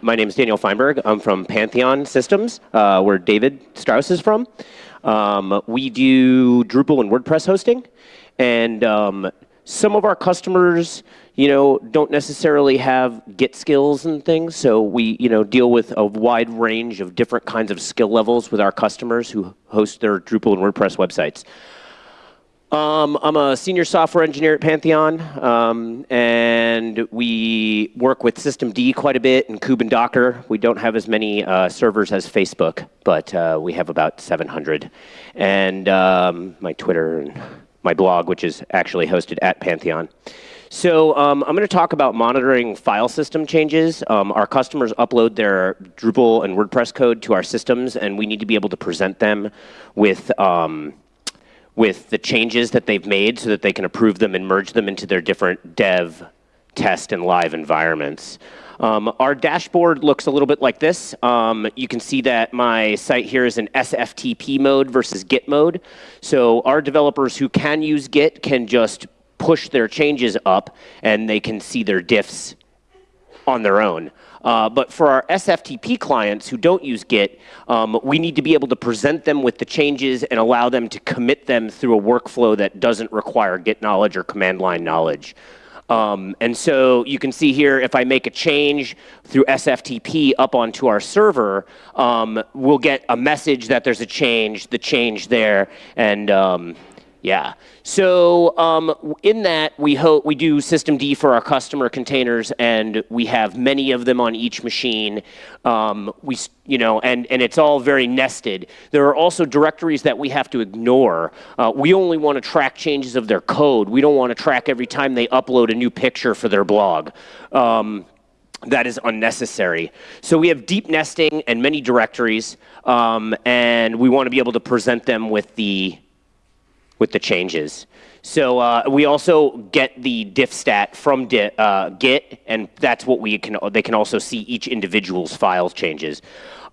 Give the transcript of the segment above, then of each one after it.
My name is Daniel Feinberg. I'm from Pantheon Systems, uh, where David Strauss is from. Um, we do Drupal and WordPress hosting, and um, some of our customers, you know, don't necessarily have Git skills and things. So we, you know, deal with a wide range of different kinds of skill levels with our customers who host their Drupal and WordPress websites. Um, I'm a senior software engineer at Pantheon, um, and we work with systemd quite a bit and kube and Docker. We don't have as many uh, servers as Facebook, but uh, we have about 700. And um, my Twitter and my blog, which is actually hosted at Pantheon. So um, I'm going to talk about monitoring file system changes. Um, our customers upload their Drupal and WordPress code to our systems, and we need to be able to present them with um, with the changes that they've made so that they can approve them and merge them into their different dev, test, and live environments. Um, our dashboard looks a little bit like this. Um, you can see that my site here is in SFTP mode versus Git mode. So our developers who can use Git can just push their changes up and they can see their diffs on their own. Uh, but for our SFTP clients who don't use Git, um, we need to be able to present them with the changes and allow them to commit them through a workflow that doesn't require Git knowledge or command line knowledge. Um, and so you can see here, if I make a change through SFTP up onto our server, um, we'll get a message that there's a change, the change there, and um, yeah. So um, in that, we hope we do systemd for our customer containers, and we have many of them on each machine. Um, we, you know, and and it's all very nested. There are also directories that we have to ignore. Uh, we only want to track changes of their code. We don't want to track every time they upload a new picture for their blog. Um, that is unnecessary. So we have deep nesting and many directories, um, and we want to be able to present them with the with the changes. So uh, we also get the diff stat from di uh, Git, and that's what we can. They can also see each individual's file changes.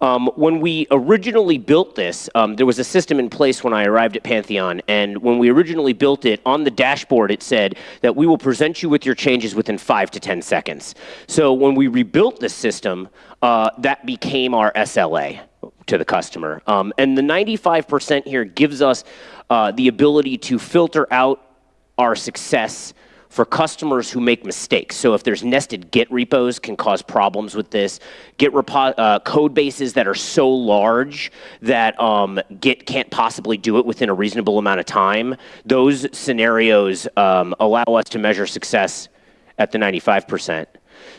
Um, when we originally built this, um, there was a system in place when I arrived at Pantheon, and when we originally built it, on the dashboard it said that we will present you with your changes within five to 10 seconds. So when we rebuilt this system, uh, that became our SLA to the customer. Um, and the 95% here gives us uh, the ability to filter out our success for customers who make mistakes. So if there's nested Git repos can cause problems with this. Git uh, code bases that are so large that um, Git can't possibly do it within a reasonable amount of time. Those scenarios um, allow us to measure success at the 95%.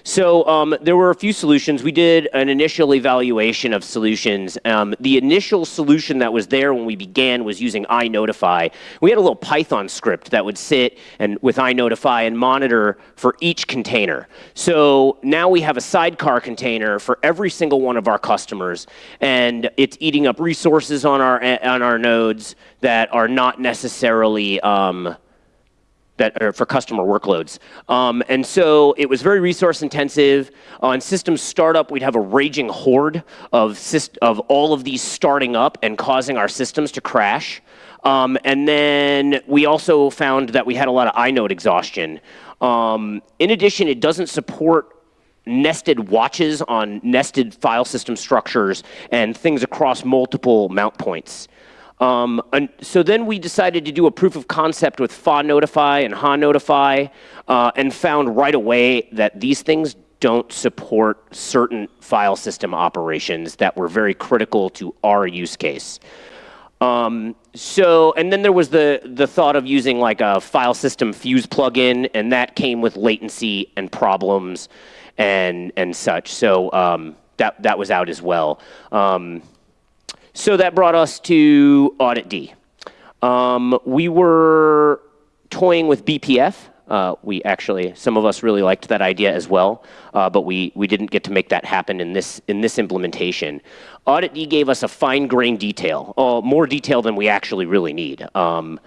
So um, there were a few solutions. We did an initial evaluation of solutions. Um, the initial solution that was there when we began was using iNotify. We had a little Python script that would sit and with iNotify and monitor for each container. So now we have a sidecar container for every single one of our customers, and it's eating up resources on our on our nodes that are not necessarily um, that are for customer workloads. Um, and so it was very resource intensive. On systems startup, we'd have a raging horde of, of all of these starting up and causing our systems to crash. Um, and then we also found that we had a lot of inode exhaustion. Um, in addition, it doesn't support nested watches on nested file system structures and things across multiple mount points. Um, and so then we decided to do a proof of concept with FaNotify and HaNotify uh, and found right away that these things don't support certain file system operations that were very critical to our use case. Um, so, and then there was the, the thought of using like a file system fuse plugin, and that came with latency and problems and, and such. So um, that, that was out as well. Um, so that brought us to auditd. Um, we were toying with BPF. Uh, we actually, some of us really liked that idea as well, uh, but we, we didn't get to make that happen in this, in this implementation. auditd gave us a fine-grained detail, uh, more detail than we actually really need. Um,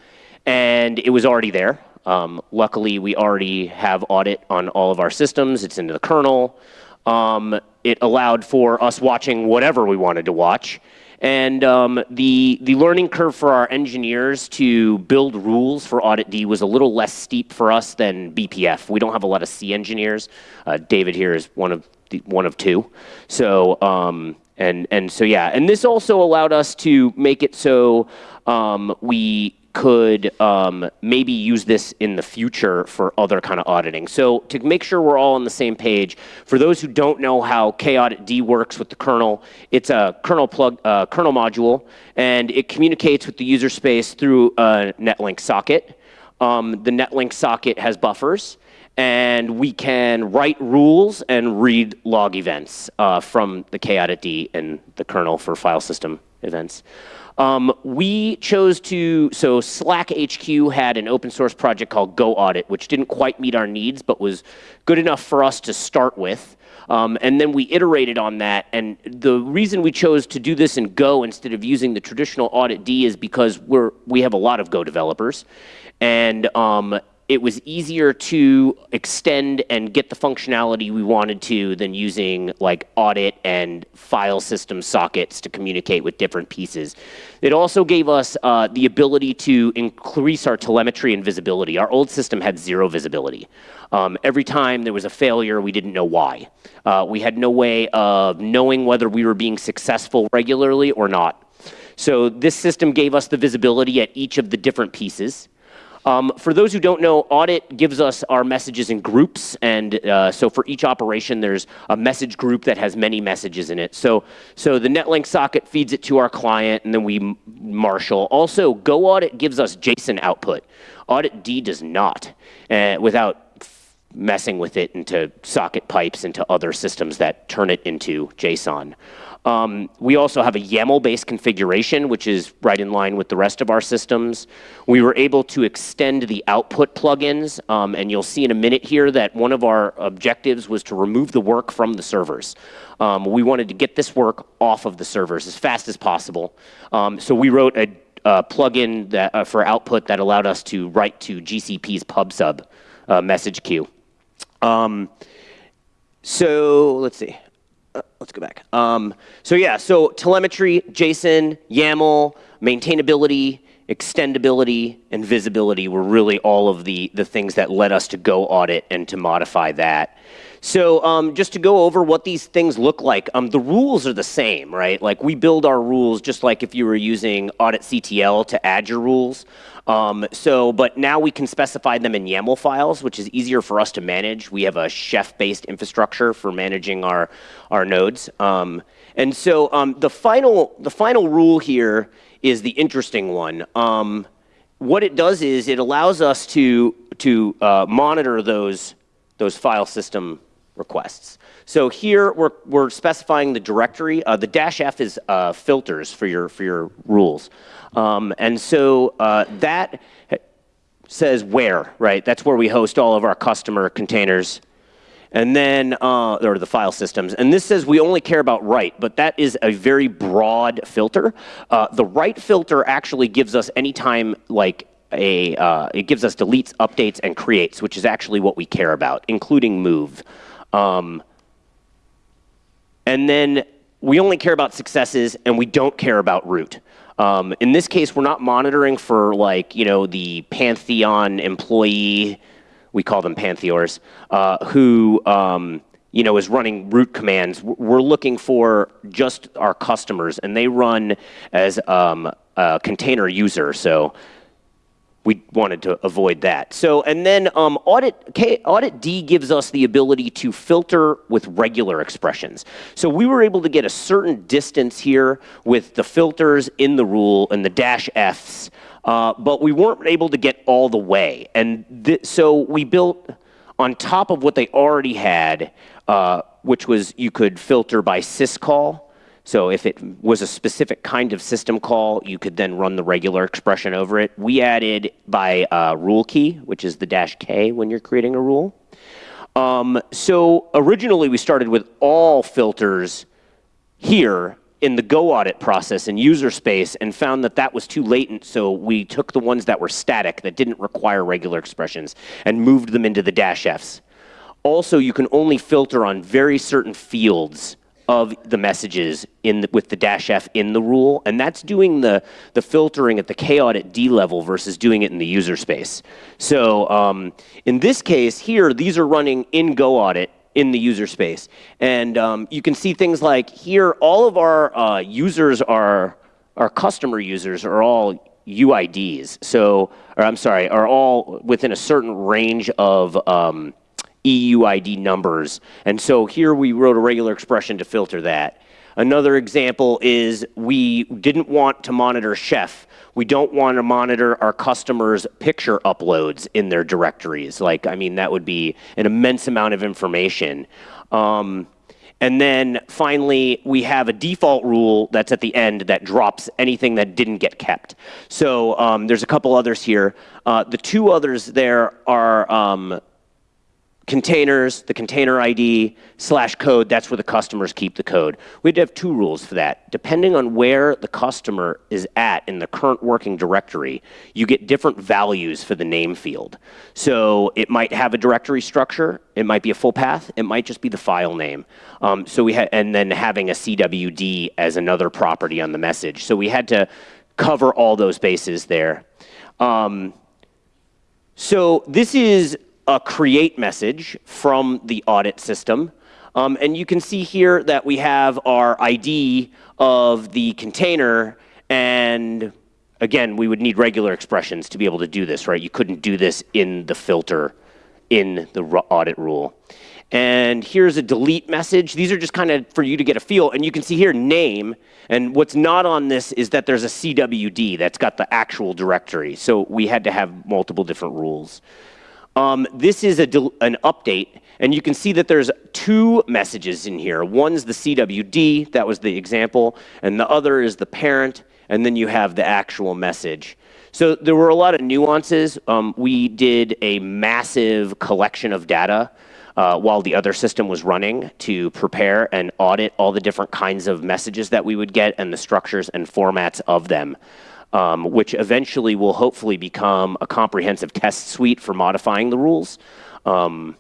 and it was already there. Um, luckily, we already have audit on all of our systems. It's into the kernel. Um, it allowed for us watching whatever we wanted to watch. And um, the, the learning curve for our engineers to build rules for Audit D was a little less steep for us than BPF. We don't have a lot of C engineers. Uh, David here is one of the, one of two. So um, and and so yeah, and this also allowed us to make it so um, we could um, maybe use this in the future for other kind of auditing. So to make sure we're all on the same page, for those who don't know how kaudit D works with the kernel, it's a kernel plug, uh, kernel module, and it communicates with the user space through a netlink socket. Um, the netlink socket has buffers, and we can write rules and read log events uh, from the kaudit D and the kernel for file system events. Um, we chose to, so Slack HQ had an open source project called Go Audit, which didn't quite meet our needs, but was good enough for us to start with. Um, and then we iterated on that. And the reason we chose to do this in Go instead of using the traditional audit D is because we're, we have a lot of Go developers. And um, it was easier to extend and get the functionality we wanted to than using like audit and file system sockets to communicate with different pieces. It also gave us uh, the ability to increase our telemetry and visibility. Our old system had zero visibility. Um, every time there was a failure, we didn't know why. Uh, we had no way of knowing whether we were being successful regularly or not. So this system gave us the visibility at each of the different pieces. Um, for those who don't know, audit gives us our messages in groups. And uh, so for each operation, there's a message group that has many messages in it. So, so the Netlink socket feeds it to our client, and then we marshal. Also, Go Audit gives us JSON output. Audit D does not, uh, without messing with it into socket pipes into other systems that turn it into JSON. Um, we also have a YAML-based configuration, which is right in line with the rest of our systems. We were able to extend the output plugins, um, and you'll see in a minute here that one of our objectives was to remove the work from the servers. Um, we wanted to get this work off of the servers as fast as possible. Um, so we wrote a, a plugin that, uh, for output that allowed us to write to GCP's PubSub uh, message queue. Um, so let's see let's go back. Um, so yeah, so telemetry, JSON, YAML, maintainability, extendability, and visibility were really all of the, the things that led us to go audit and to modify that. So um, just to go over what these things look like, um, the rules are the same, right? Like we build our rules just like if you were using auditctl to add your rules. Um, so, but now we can specify them in YAML files, which is easier for us to manage. We have a Chef-based infrastructure for managing our, our nodes. Um, and so um, the, final, the final rule here is the interesting one. Um, what it does is it allows us to, to uh, monitor those, those file system requests. So here we're, we're specifying the directory. Uh, the dash F is uh, filters for your, for your rules. Um, and so uh, that says where, right? That's where we host all of our customer containers. And then, uh, or the file systems. And this says we only care about write, but that is a very broad filter. Uh, the write filter actually gives us anytime like a, uh, it gives us deletes, updates, and creates, which is actually what we care about, including move. Um, and then we only care about successes and we don't care about root. Um, in this case, we're not monitoring for like, you know, the Pantheon employee, we call them Pantheors, uh, who, um, you know, is running root commands. We're looking for just our customers and they run as um, a container user. So we wanted to avoid that. So, and then um, audit, K, audit D gives us the ability to filter with regular expressions. So we were able to get a certain distance here with the filters in the rule and the dash Fs, uh, but we weren't able to get all the way. And so we built on top of what they already had, uh, which was you could filter by syscall. So if it was a specific kind of system call, you could then run the regular expression over it. We added by uh, rule key, which is the dash K when you're creating a rule. Um, so originally we started with all filters here in the Go audit process in user space and found that that was too latent, so we took the ones that were static, that didn't require regular expressions, and moved them into the dash Fs. Also, you can only filter on very certain fields of the messages in the, with the dash F in the rule, and that's doing the, the filtering at the k audit D level versus doing it in the user space. So um, in this case here, these are running in Go Audit, in the user space. And um, you can see things like here, all of our uh, users are, our customer users are all UIDs. So, or I'm sorry, are all within a certain range of um, EUID numbers. And so here we wrote a regular expression to filter that. Another example is we didn't want to monitor chef. We don't want to monitor our customers' picture uploads in their directories. Like, I mean, that would be an immense amount of information. Um, and then finally, we have a default rule that's at the end that drops anything that didn't get kept. So um, there's a couple others here. Uh, the two others there are um, containers, the container ID, slash code, that's where the customers keep the code. We'd have two rules for that. Depending on where the customer is at in the current working directory, you get different values for the name field. So it might have a directory structure, it might be a full path, it might just be the file name. Um, so we had, and then having a CWD as another property on the message. So we had to cover all those bases there. Um, so this is a create message from the audit system. Um, and you can see here that we have our ID of the container and again, we would need regular expressions to be able to do this, right? You couldn't do this in the filter in the audit rule. And here's a delete message. These are just kind of for you to get a feel. And you can see here name. And what's not on this is that there's a CWD that's got the actual directory. So we had to have multiple different rules. Um, this is an update, and you can see that there's two messages in here. One's the CWD, that was the example, and the other is the parent, and then you have the actual message. So there were a lot of nuances. Um, we did a massive collection of data uh, while the other system was running to prepare and audit all the different kinds of messages that we would get and the structures and formats of them um, which eventually will hopefully become a comprehensive test suite for modifying the rules. Um,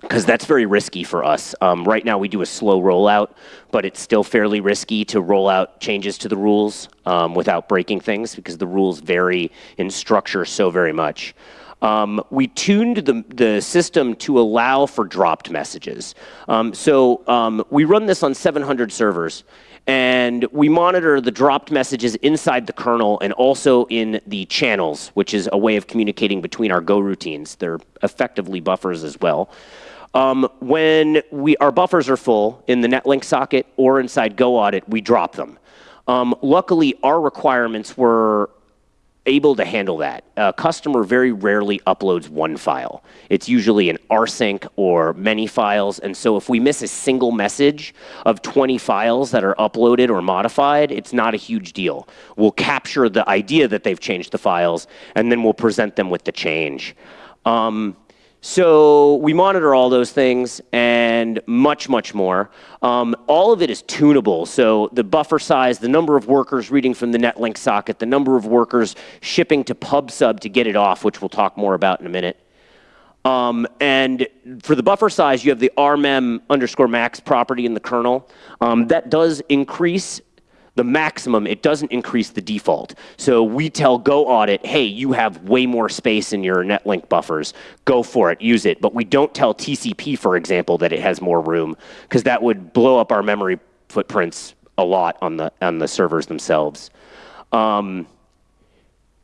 because that's very risky for us. Um, right now, we do a slow rollout, but it's still fairly risky to roll out changes to the rules um, without breaking things because the rules vary in structure so very much. Um, we tuned the, the system to allow for dropped messages. Um, so um, we run this on 700 servers, and we monitor the dropped messages inside the kernel and also in the channels, which is a way of communicating between our Go routines. They're effectively buffers as well. Um, when we, our buffers are full in the Netlink socket or inside Go Audit, we drop them. Um, luckily, our requirements were able to handle that. A customer very rarely uploads one file. It's usually an rsync or many files. And so if we miss a single message of 20 files that are uploaded or modified, it's not a huge deal. We'll capture the idea that they've changed the files, and then we'll present them with the change. Um, so we monitor all those things and much, much more. Um, all of it is tunable. So the buffer size, the number of workers reading from the Netlink socket, the number of workers shipping to PubSub to get it off, which we'll talk more about in a minute. Um, and for the buffer size, you have the rmem underscore max property in the kernel. Um, that does increase the maximum, it doesn't increase the default. So we tell Go Audit, hey, you have way more space in your Netlink buffers. Go for it, use it. But we don't tell TCP, for example, that it has more room, because that would blow up our memory footprints a lot on the, on the servers themselves. Um,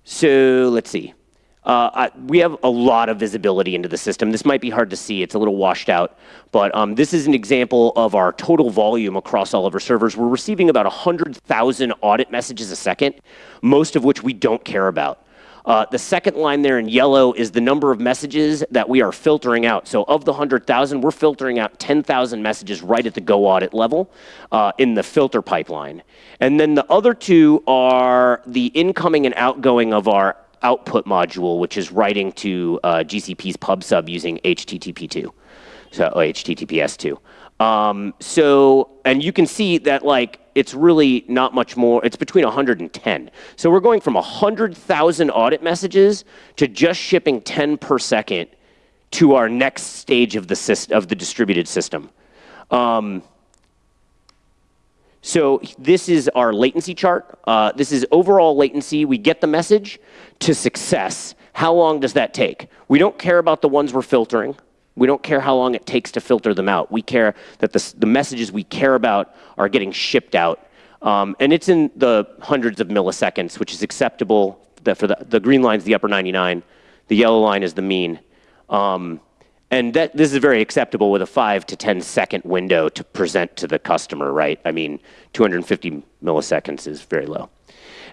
so let's see. Uh, I, we have a lot of visibility into the system. This might be hard to see. It's a little washed out. But um, this is an example of our total volume across all of our servers. We're receiving about 100,000 audit messages a second, most of which we don't care about. Uh, the second line there in yellow is the number of messages that we are filtering out. So of the 100,000, we're filtering out 10,000 messages right at the Go audit level uh, in the filter pipeline. And then the other two are the incoming and outgoing of our output module, which is writing to uh, GCP's pub sub using HTTP2, so oh, HTTPS2. Um, so, and you can see that like it's really not much more. It's between 110. So we're going from 100,000 audit messages to just shipping 10 per second to our next stage of the system, of the distributed system. Um, so this is our latency chart. Uh, this is overall latency. We get the message to success. How long does that take? We don't care about the ones we're filtering. We don't care how long it takes to filter them out. We care that the, the messages we care about are getting shipped out. Um, and it's in the hundreds of milliseconds, which is acceptable. The, for the, the green line is the upper 99. The yellow line is the mean. Um, and that, this is very acceptable with a five to 10 second window to present to the customer, right? I mean, 250 milliseconds is very low.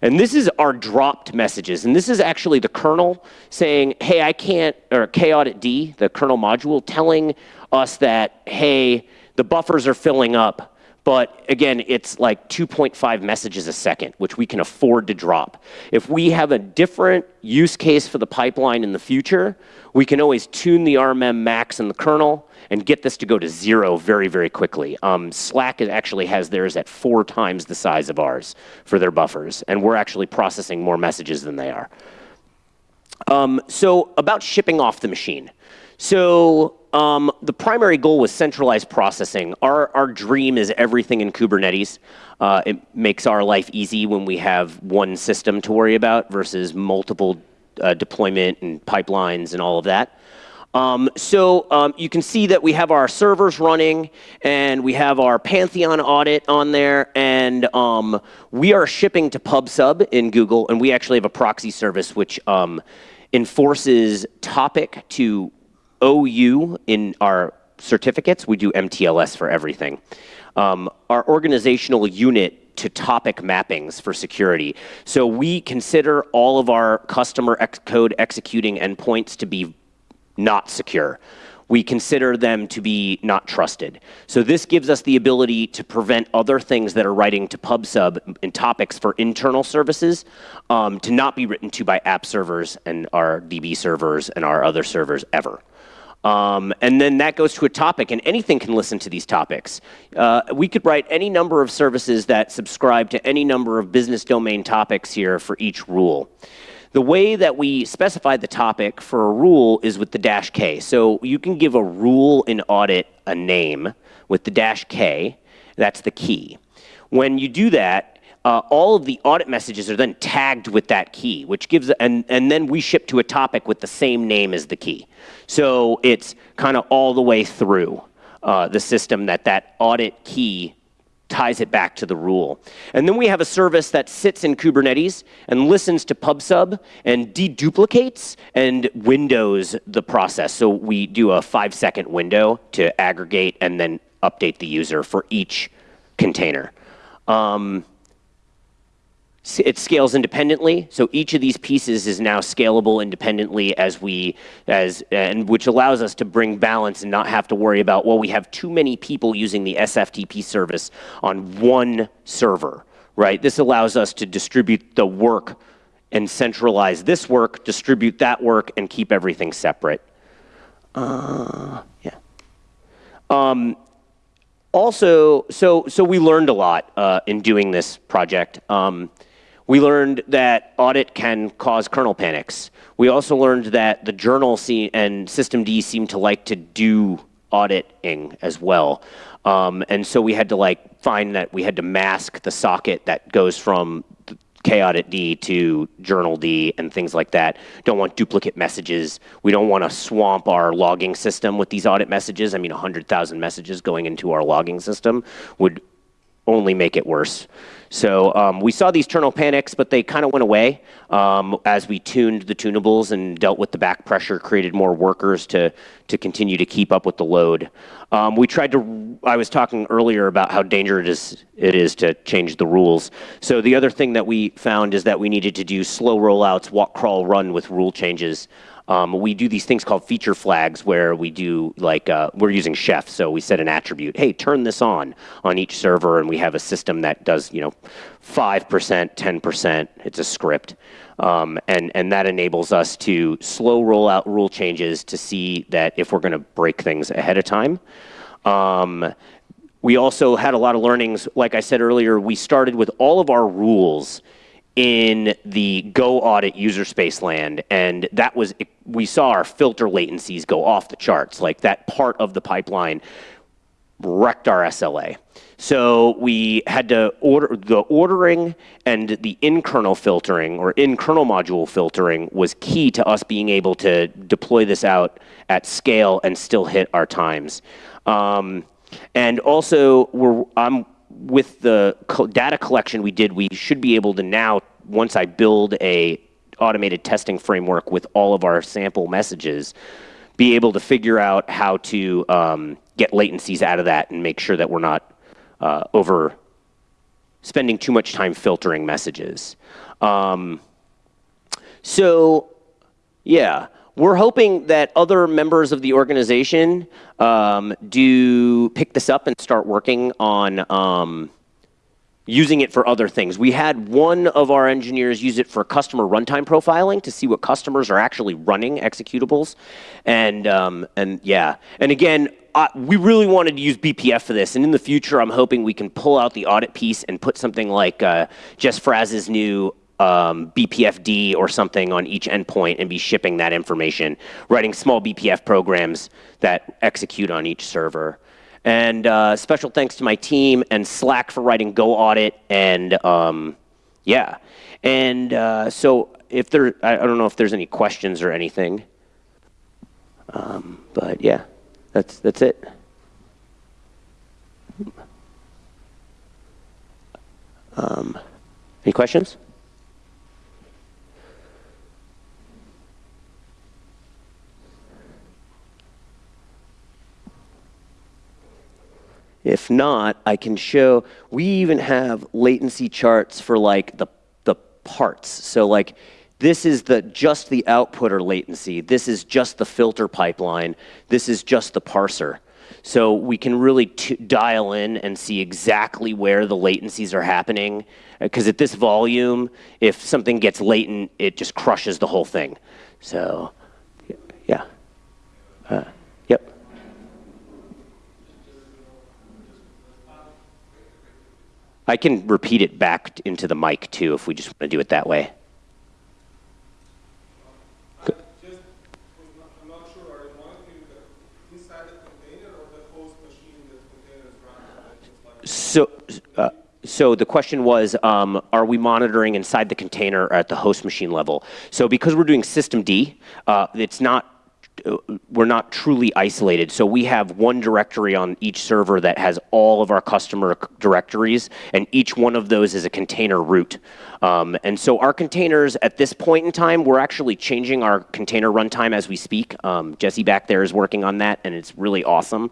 And this is our dropped messages. And this is actually the kernel saying, hey, I can't, or kaudit-d, the kernel module, telling us that, hey, the buffers are filling up. But again, it's like 2.5 messages a second, which we can afford to drop. If we have a different use case for the pipeline in the future, we can always tune the rmem max in the kernel and get this to go to zero very, very quickly. Um, Slack actually has theirs at four times the size of ours for their buffers, and we're actually processing more messages than they are. Um, so about shipping off the machine. So um, the primary goal was centralized processing. Our, our dream is everything in Kubernetes. Uh, it makes our life easy when we have one system to worry about versus multiple uh, deployment and pipelines and all of that. Um, so um, you can see that we have our servers running and we have our Pantheon audit on there and um, we are shipping to PubSub in Google and we actually have a proxy service which um, enforces topic to OU in our certificates. We do MTLS for everything. Um, our organizational unit to topic mappings for security. So we consider all of our customer ex code executing endpoints to be not secure. We consider them to be not trusted. So this gives us the ability to prevent other things that are writing to PubSub and topics for internal services um, to not be written to by app servers and our DB servers and our other servers ever. Um, and then that goes to a topic, and anything can listen to these topics. Uh, we could write any number of services that subscribe to any number of business domain topics here for each rule. The way that we specify the topic for a rule is with the dash K. So you can give a rule in audit a name with the dash K. That's the key. When you do that, uh, all of the audit messages are then tagged with that key, which gives, and, and then we ship to a topic with the same name as the key. So it's kind of all the way through uh, the system that that audit key ties it back to the rule. And then we have a service that sits in Kubernetes and listens to PubSub and deduplicates and windows the process. So we do a five second window to aggregate and then update the user for each container. Um, it scales independently. So each of these pieces is now scalable independently as we, as, and which allows us to bring balance and not have to worry about, well, we have too many people using the SFTP service on one server, right? This allows us to distribute the work and centralize this work, distribute that work, and keep everything separate. Uh, yeah. Um, also, so, so we learned a lot uh, in doing this project. Um, we learned that audit can cause kernel panics. We also learned that the journal and systemd seem to like to do auditing as well. Um, and so we had to like find that we had to mask the socket that goes from kaudit-d to journal-d and things like that. Don't want duplicate messages. We don't want to swamp our logging system with these audit messages. I mean, 100,000 messages going into our logging system would only make it worse. So um, we saw these kernel panics, but they kind of went away um, as we tuned the tunables and dealt with the back pressure, created more workers to, to continue to keep up with the load. Um, we tried to, I was talking earlier about how dangerous it is, it is to change the rules. So the other thing that we found is that we needed to do slow rollouts, walk, crawl, run with rule changes. Um, we do these things called feature flags where we do like, uh, we're using Chef, so we set an attribute, hey, turn this on on each server, and we have a system that does, you know, 5%, 10%, it's a script. Um, and, and that enables us to slow roll out rule changes to see that if we're gonna break things ahead of time. Um, we also had a lot of learnings. Like I said earlier, we started with all of our rules in the Go audit user space land, and that was, we saw our filter latencies go off the charts. Like that part of the pipeline wrecked our SLA. So we had to order the ordering and the in-kernel filtering or in-kernel module filtering was key to us being able to deploy this out at scale and still hit our times. Um, and also, we're, I'm with the data collection we did, we should be able to now, once I build a automated testing framework with all of our sample messages, be able to figure out how to um, get latencies out of that and make sure that we're not uh, over spending too much time filtering messages. Um, so, yeah, we're hoping that other members of the organization um, do pick this up and start working on um, using it for other things. We had one of our engineers use it for customer runtime profiling to see what customers are actually running executables. And, um, and yeah, and again, uh, we really wanted to use BPF for this, and in the future, I'm hoping we can pull out the audit piece and put something like uh, Jess Fraz's new um, BPFD or something on each endpoint and be shipping that information, writing small BPF programs that execute on each server. And uh, special thanks to my team and Slack for writing Go Audit, and um, yeah. And uh, so if there, I, don't know if there's any questions or anything, um, but yeah. That's, that's it. Um, any questions? If not, I can show, we even have latency charts for like the, the parts. So like this is the, just the outputter latency. This is just the filter pipeline. This is just the parser. So we can really dial in and see exactly where the latencies are happening. Because at this volume, if something gets latent, it just crushes the whole thing. So, yeah. Uh, I can repeat it back into the mic too if we just want to do it that way. So, uh, so the question was, um, are we monitoring inside the container at the host machine level? So because we're doing systemd, uh, it's not we're not truly isolated. So we have one directory on each server that has all of our customer directories, and each one of those is a container root. Um, and so our containers at this point in time, we're actually changing our container runtime as we speak. Um, Jesse back there is working on that, and it's really awesome.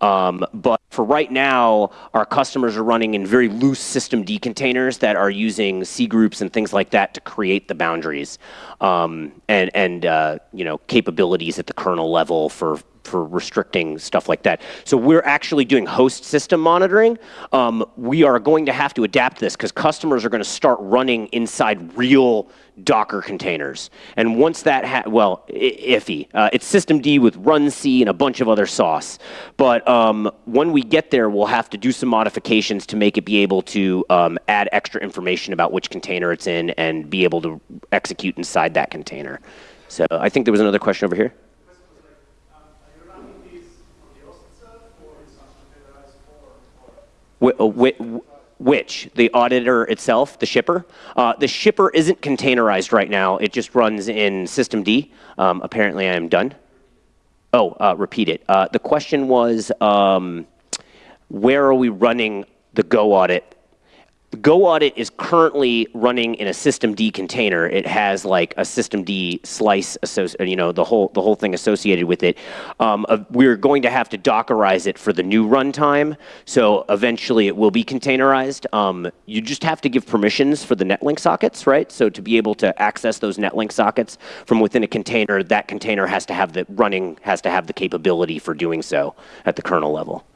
Um, but for right now, our customers are running in very loose systemd containers that are using cgroups and things like that to create the boundaries um, and, and uh, you know, capabilities at the kernel level for for restricting stuff like that. So we're actually doing host system monitoring. Um, we are going to have to adapt this because customers are going to start running inside real Docker containers. And once that, well, iffy. Uh, it's systemd with runc and a bunch of other sauce. But um, when we get there, we'll have to do some modifications to make it be able to um, add extra information about which container it's in and be able to execute inside that container. So I think there was another question over here. Which? The auditor itself, the shipper? Uh, the shipper isn't containerized right now. It just runs in systemd. Um, apparently I am done. Oh, uh, repeat it. Uh, the question was, um, where are we running the Go audit Go Audit is currently running in a systemd container. It has like a systemd slice, you know, the whole the whole thing associated with it. Um, uh, we're going to have to Dockerize it for the new runtime, so eventually it will be containerized. Um, you just have to give permissions for the netlink sockets, right? So to be able to access those netlink sockets from within a container, that container has to have the running has to have the capability for doing so at the kernel level.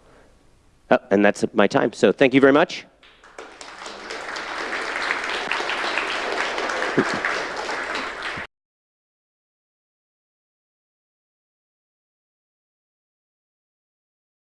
Oh, and that's my time. So thank you very much.